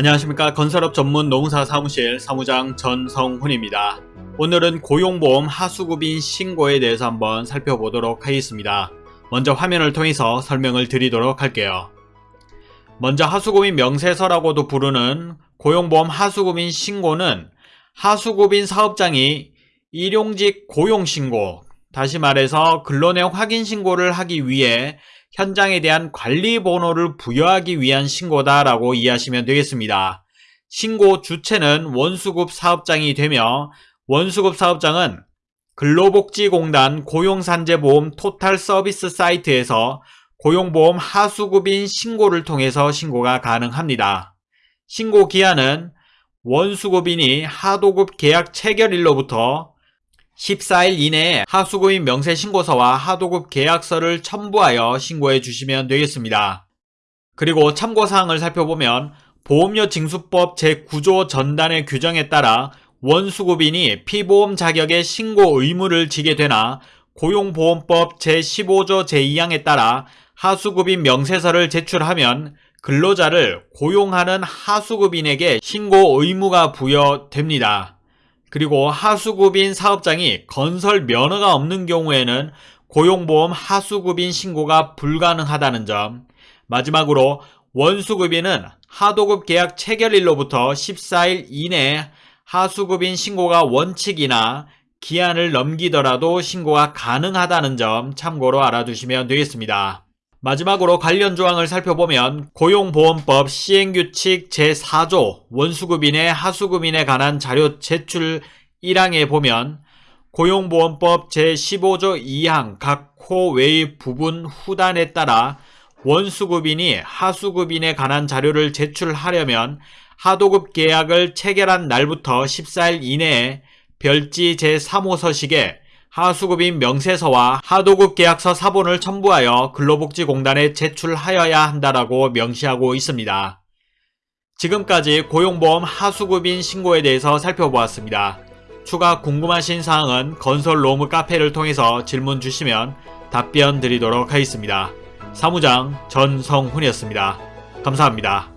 안녕하십니까 건설업 전문 농사 사무실 사무장 전성훈입니다. 오늘은 고용보험 하수급인 신고에 대해서 한번 살펴보도록 하겠습니다. 먼저 화면을 통해서 설명을 드리도록 할게요. 먼저 하수급인 명세서라고도 부르는 고용보험 하수급인 신고는 하수급인 사업장이 일용직 고용신고, 다시 말해서 근로내용 확인 신고를 하기 위해 현장에 대한 관리 번호를 부여하기 위한 신고다라고 이해하시면 되겠습니다. 신고 주체는 원수급 사업장이 되며 원수급 사업장은 근로복지공단 고용산재보험 토탈 서비스 사이트에서 고용보험 하수급인 신고를 통해서 신고가 가능합니다. 신고 기한은 원수급인이 하도급 계약 체결일로부터 14일 이내에 하수급인 명세신고서와 하도급 계약서를 첨부하여 신고해 주시면 되겠습니다. 그리고 참고사항을 살펴보면 보험료 징수법 제9조 전단의 규정에 따라 원수급인이 피보험 자격의 신고 의무를 지게 되나 고용보험법 제15조 제2항에 따라 하수급인 명세서를 제출하면 근로자를 고용하는 하수급인에게 신고 의무가 부여됩니다. 그리고 하수급인 사업장이 건설 면허가 없는 경우에는 고용보험 하수급인 신고가 불가능하다는 점 마지막으로 원수급인은 하도급 계약 체결일로부터 14일 이내에 하수급인 신고가 원칙이나 기한을 넘기더라도 신고가 가능하다는 점 참고로 알아두시면 되겠습니다. 마지막으로 관련 조항을 살펴보면 고용보험법 시행규칙 제4조 원수급인의 하수급인에 관한 자료 제출 1항에 보면 고용보험법 제15조 2항 각 호 외의 부분 후단에 따라 원수급인이 하수급인에 관한 자료를 제출하려면 하도급 계약을 체결한 날부터 14일 이내에 별지 제3호 서식에 하수급인 명세서와 하도급 계약서 사본을 첨부하여 근로복지공단에 제출하여야 한다라고 명시하고 있습니다. 지금까지 고용보험 하수급인 신고에 대해서 살펴보았습니다. 추가 궁금하신 사항은 건설로무 카페를 통해서 질문 주시면 답변 드리도록 하겠습니다. 사무장 전성훈이었습니다. 감사합니다.